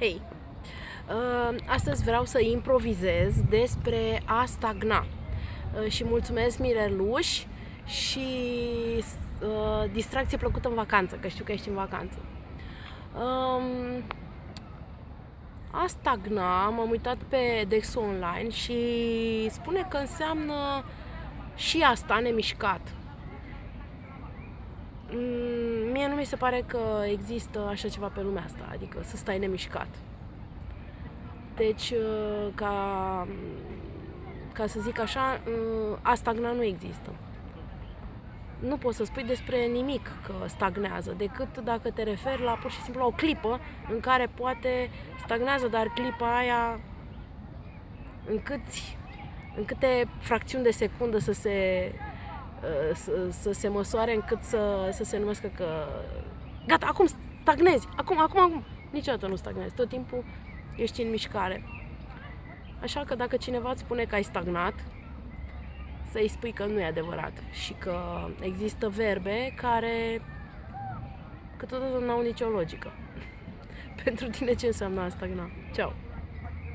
Hei, uh, astăzi vreau să improvizez despre a stagna uh, și mulțumesc Mireluș și uh, distracție plăcută în vacanță, că știu că ești în vacanță. Um, a stagna, m-am uitat pe Dexul Online și spune că înseamnă și asta nemișcat. Mm, mie nu mi se pare că există așa ceva pe lumea asta, adică să stai nemișcat. Deci, uh, ca, ca să zic așa, uh, a stagna nu există. Nu poți să spui despre nimic că stagnează, decât dacă te referi la pur și simplu la o clipă în care poate stagnează, dar clipa aia în, câți, în câte fracțiuni de secundă să se Uh, să, să se măsoare încât să, să se numească că gata, acum stagnezi, acum, acum, acum. Niciodată nu stagnezi, tot timpul ești în mișcare. Așa că dacă cineva îți spune că ai stagnat, să-i spui că nu e adevărat și că există verbe care câteodată nu au nicio logică. Pentru tine ce înseamnă a stagna? Ceau!